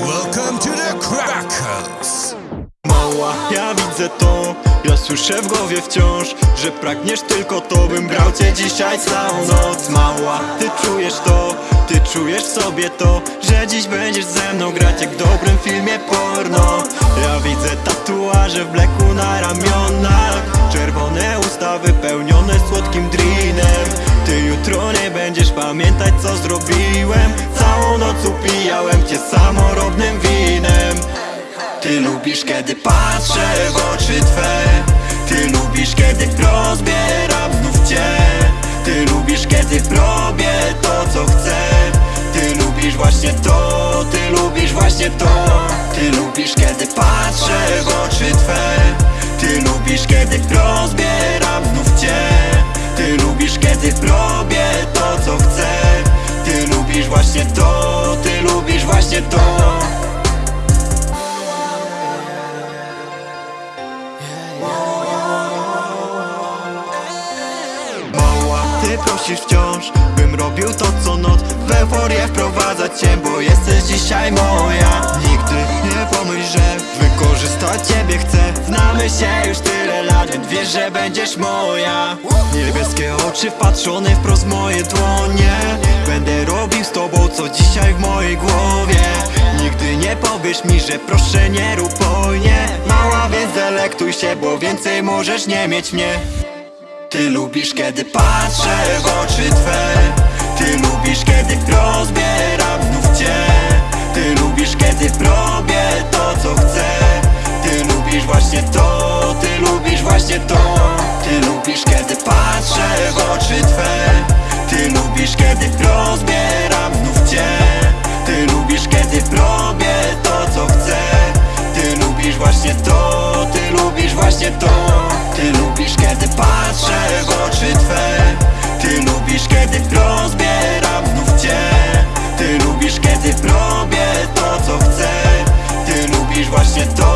Welcome to the Crackers! Mała, ja widzę to Ja słyszę w głowie wciąż Że pragniesz tylko to Bym brał cię dzisiaj całą noc Mała, ty czujesz to czujesz w sobie to Że dziś będziesz ze mną grać Jak w dobrym filmie porno. Ja widzę tatuaże w bleku na ramionach. Czerwone usta wypełnione słodkim drinem. Ty jutro nie będziesz pamiętać co zrobiłem. Całą noc upijałem cię samorobnym winem. Ty lubisz kiedy patrzę w oczy Twe. Ty lubisz kiedy rozbieram znów Cię. Ty lubisz kiedy to to. Ty lubisz kiedy patrzę w oczy Twe. Ty lubisz kiedy rozbieram znów Cię. Ty lubisz kiedy robię to co chcę. Ty lubisz właśnie to, Ty lubisz właśnie to Ty prosisz wciąż Bym robił to co noc. W euforię wprowadzać cię Bo jesteś dzisiaj moja. Nigdy nie pomyśl, że Wykorzystać ciebie chcę. Znamy się już tyle lat Więc wiesz, że będziesz moja. Niebieskie oczy wpatrzone wprost w moje dłonie. Będę robił z tobą co dzisiaj w mojej głowie. Nigdy nie powiesz mi, że proszę nie rób hojnie Mała, więc delektuj się, bo więcej możesz nie mieć mnie ty lubisz kiedy patrzę w oczy Twe. Ty lubisz Kiedy robię to co chcę. Ty lubisz właśnie to